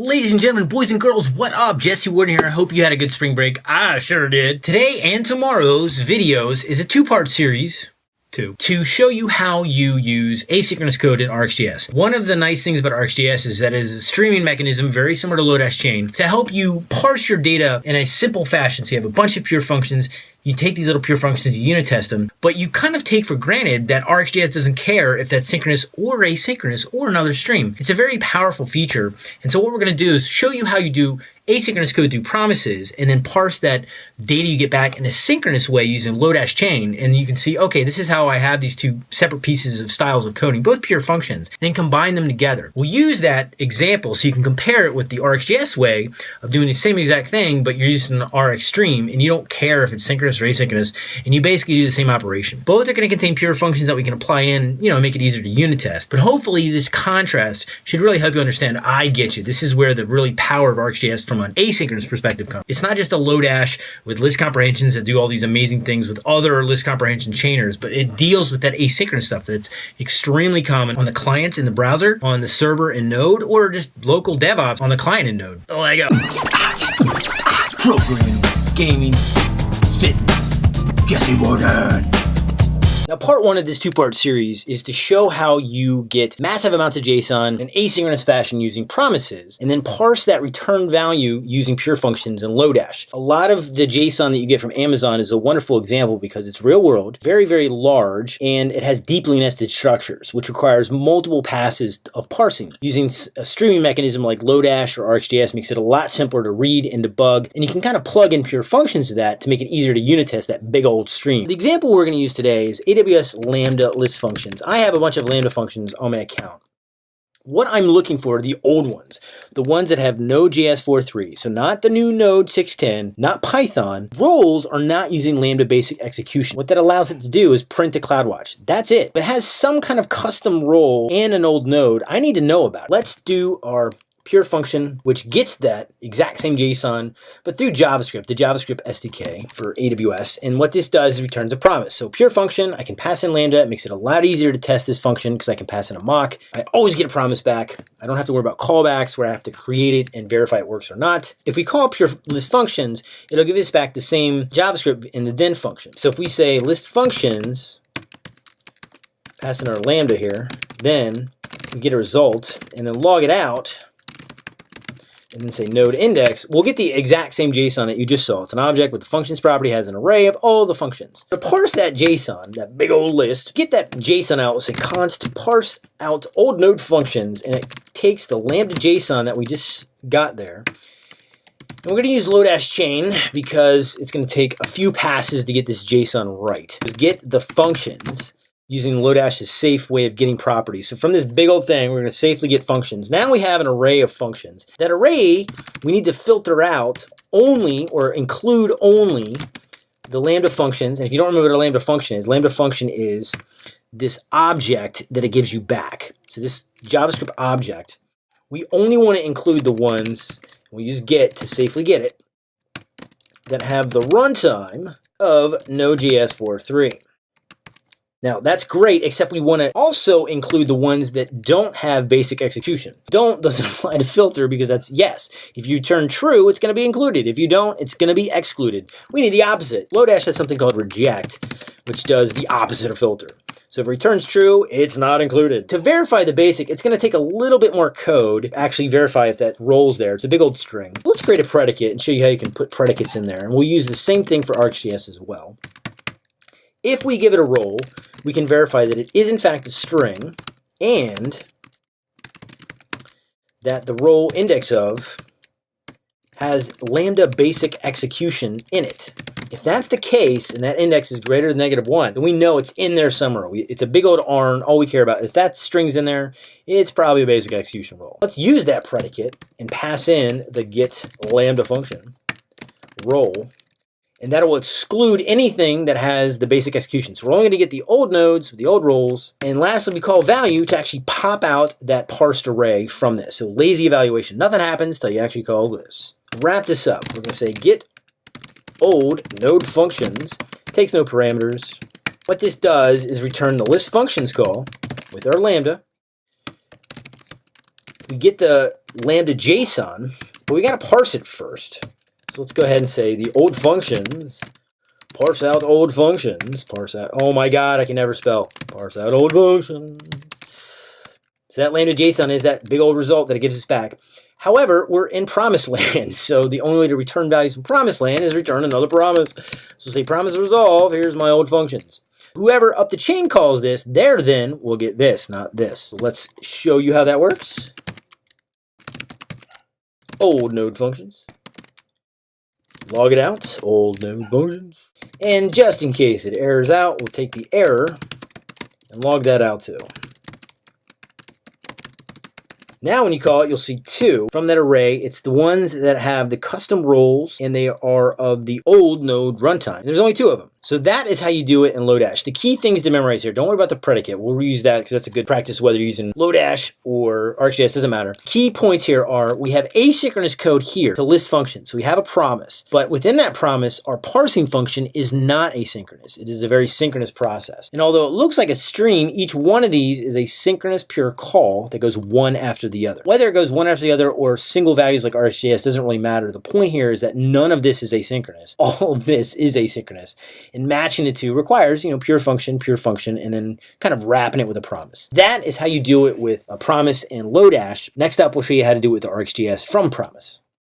Ladies and gentlemen, boys and girls, what up? Jesse Warden here. I hope you had a good spring break. I sure did. Today and tomorrow's videos is a two-part series two, to show you how you use asynchronous code in RxJS. One of the nice things about RxJS is that it is a streaming mechanism very similar to Lodash Chain to help you parse your data in a simple fashion. So you have a bunch of pure functions you take these little pure functions, you unit test them, but you kind of take for granted that RxJS doesn't care if that's synchronous or asynchronous or another stream. It's a very powerful feature. And so what we're going to do is show you how you do asynchronous code through promises and then parse that data you get back in a synchronous way using Lodash chain. And you can see, okay, this is how I have these two separate pieces of styles of coding, both pure functions, then combine them together. We'll use that example so you can compare it with the RxJS way of doing the same exact thing, but you're using an Rx stream and you don't care if it's synchronous or asynchronous, and you basically do the same operation. Both are going to contain pure functions that we can apply in, you know, make it easier to unit test. But hopefully this contrast should really help you understand, I get you. This is where the really power of RxJS from from an asynchronous perspective comes. It's not just a Lodash with list comprehensions that do all these amazing things with other list comprehension chainers, but it deals with that asynchronous stuff that's extremely common on the clients in the browser, on the server in Node, or just local DevOps on the client in Node. Oh, I go. Programming, gaming, fitness. Jesse Warden. Now, part one of this two-part series is to show how you get massive amounts of JSON in asynchronous fashion using promises, and then parse that return value using pure functions in Lodash. A lot of the JSON that you get from Amazon is a wonderful example because it's real world, very, very large, and it has deeply nested structures, which requires multiple passes of parsing. Using a streaming mechanism like Lodash or RxJS makes it a lot simpler to read and debug, and you can kind of plug in pure functions to that to make it easier to unit test that big old stream. The example we're going to use today is AWS Lambda list functions. I have a bunch of Lambda functions on my account. What I'm looking for are the old ones, the ones that have Node.js 4.3. So not the new Node 6.10, not Python. Roles are not using Lambda basic execution. What that allows it to do is print to CloudWatch. That's it. But it has some kind of custom role and an old node I need to know about. it. Let's do our pure function, which gets that exact same JSON, but through JavaScript, the JavaScript SDK for AWS. And what this does is returns a promise. So pure function, I can pass in Lambda. It makes it a lot easier to test this function because I can pass in a mock. I always get a promise back. I don't have to worry about callbacks where I have to create it and verify it works or not. If we call pure list functions, it'll give us back the same JavaScript in the then function. So if we say list functions, pass in our Lambda here, then we get a result and then log it out, and then say node index, we'll get the exact same JSON that you just saw. It's an object with the functions property, has an array of all the functions. To parse that JSON, that big old list, get that JSON out, say const parse out old node functions, and it takes the lambda JSON that we just got there. And we're going to use Lodash chain because it's going to take a few passes to get this JSON right. Just get the functions using Lodash's safe way of getting properties. So from this big old thing, we're going to safely get functions. Now we have an array of functions. That array, we need to filter out only or include only the Lambda functions. And if you don't remember what a Lambda function is, Lambda function is this object that it gives you back. So this JavaScript object, we only want to include the ones, we use get to safely get it, that have the runtime of Node.js 4.3. Now that's great, except we want to also include the ones that don't have basic execution. Don't doesn't apply to filter because that's yes. If you turn true, it's going to be included. If you don't, it's going to be excluded. We need the opposite. Lodash has something called reject, which does the opposite of filter. So if it returns true, it's not included. To verify the basic, it's going to take a little bit more code actually verify if that rolls there. It's a big old string. Let's create a predicate and show you how you can put predicates in there. And we'll use the same thing for RxJS as well. If we give it a role, we can verify that it is in fact a string and that the role index of has lambda basic execution in it. If that's the case, and that index is greater than negative 1, then we know it's in there somewhere. We, it's a big old ARN, all we care about. If that string's in there, it's probably a basic execution role. Let's use that predicate and pass in the get lambda function, role, and that will exclude anything that has the basic execution. So we're only going to get the old nodes the old roles. And lastly, we call value to actually pop out that parsed array from this. So lazy evaluation. Nothing happens till you actually call this. Wrap this up. We're going to say get old node functions. Takes no parameters. What this does is return the list functions call with our lambda. We get the Lambda JSON, but we got to parse it first. Let's go ahead and say the old functions, parse out old functions, parse out, oh my god, I can never spell, parse out old functions. So that lambda JSON is that big old result that it gives us back. However, we're in promised land, so the only way to return values from promised land is return another promise. So say promise resolve, here's my old functions. Whoever up the chain calls this, there then will get this, not this. So let's show you how that works. Old node functions. Log it out, old node functions. And just in case it errors out, we'll take the error and log that out too. Now when you call it, you'll see two from that array. It's the ones that have the custom roles and they are of the old node runtime. There's only two of them. So that is how you do it in Lodash. The key things to memorize here, don't worry about the predicate. We'll reuse that because that's a good practice whether you're using Lodash or RxJS, doesn't matter. Key points here are we have asynchronous code here to list functions. So we have a promise, but within that promise, our parsing function is not asynchronous. It is a very synchronous process. And although it looks like a stream, each one of these is a synchronous pure call that goes one after the other. Whether it goes one after the other or single values like RxJS doesn't really matter. The point here is that none of this is asynchronous. All of this is asynchronous and matching the two requires, you know, pure function, pure function, and then kind of wrapping it with a promise. That is how you do it with a promise and Lodash. Next up, we'll show you how to do it with the RxJS from promise.